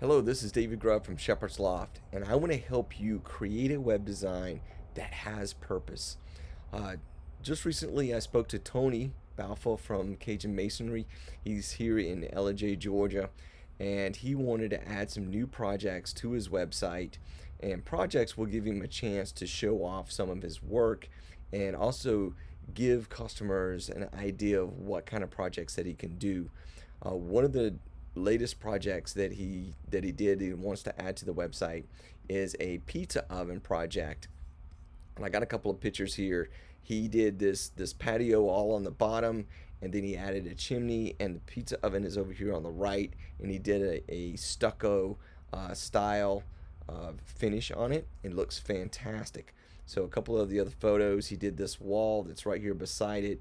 Hello, this is David Grubb from Shepherd's Loft, and I want to help you create a web design that has purpose. Uh, just recently, I spoke to Tony Balfour from Cajun Masonry. He's here in Ellijay, Georgia, and he wanted to add some new projects to his website. And projects will give him a chance to show off some of his work and also give customers an idea of what kind of projects that he can do. Uh, one of the latest projects that he that he did he wants to add to the website is a pizza oven project. And I got a couple of pictures here. He did this this patio all on the bottom and then he added a chimney and the pizza oven is over here on the right and he did a, a stucco uh, style uh, finish on it. It looks fantastic. So a couple of the other photos he did this wall that's right here beside it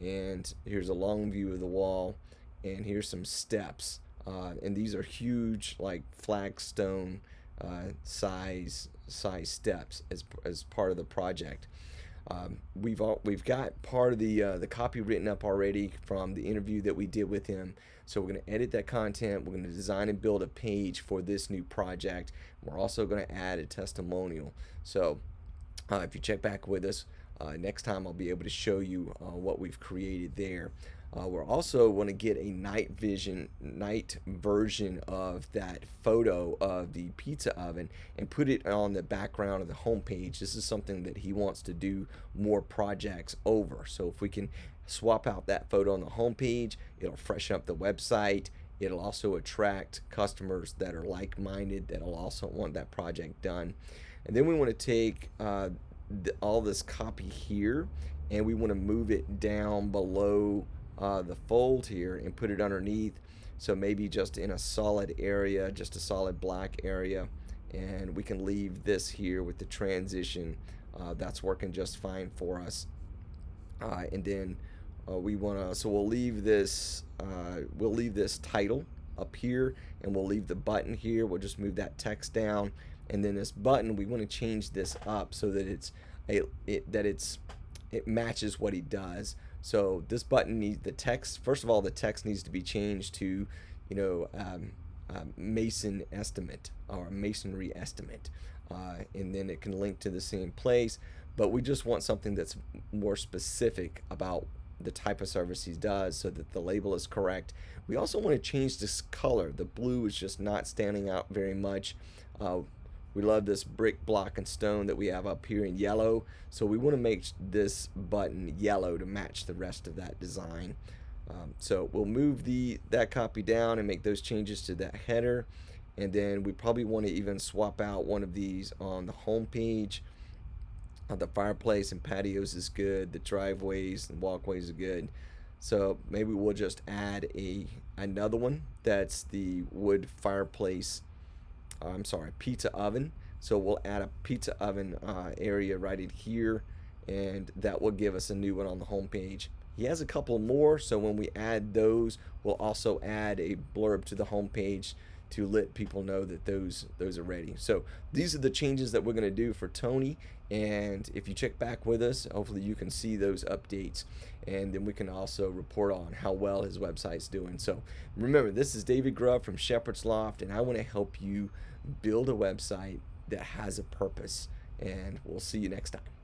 and here's a long view of the wall and here's some steps uh, and these are huge like flagstone uh, size size steps as, as part of the project um, we've all, we've got part of the uh, the copy written up already from the interview that we did with him. So we're going to edit that content. We're going to design and build a page for this new project. We're also going to add a testimonial. So uh, if you check back with us uh, next time, I'll be able to show you uh, what we've created there. Uh, we're also going to get a night vision, night version of that photo of the pizza oven and put it on the background of the homepage. This is something that he wants to do more projects over. So if we can swap out that photo on the homepage, it'll freshen up the website. It'll also attract customers that are like-minded that'll also want that project done. And then we want to take uh, the, all this copy here and we want to move it down below uh, the fold here and put it underneath. So maybe just in a solid area just a solid black area. And we can leave this here with the transition uh, that's working just fine for us. Uh, and then uh, we want to so we'll leave this uh, we'll leave this title up here and we'll leave the button here. We'll just move that text down. And then this button we want to change this up so that it's a it, that it's it matches what he does so this button needs the text. First of all, the text needs to be changed to, you know, um, uh, Mason estimate or masonry estimate, uh, and then it can link to the same place. But we just want something that's more specific about the type of service he does so that the label is correct. We also want to change this color. The blue is just not standing out very much. Uh, we love this brick block and stone that we have up here in yellow. So we want to make this button yellow to match the rest of that design. Um, so we'll move the that copy down and make those changes to that header. And then we probably want to even swap out one of these on the home page. Uh, the fireplace and patios is good. The driveways and walkways are good. So maybe we'll just add a another one that's the wood fireplace uh, I'm sorry, pizza oven. So we'll add a pizza oven uh, area right in here and that will give us a new one on the home page. He has a couple more, so when we add those, we'll also add a blurb to the home page to let people know that those those are ready. So these are the changes that we're going to do for Tony. And if you check back with us, hopefully you can see those updates. And then we can also report on how well his website's doing. So remember, this is David Grubb from Shepherd's Loft, and I want to help you build a website that has a purpose. And we'll see you next time.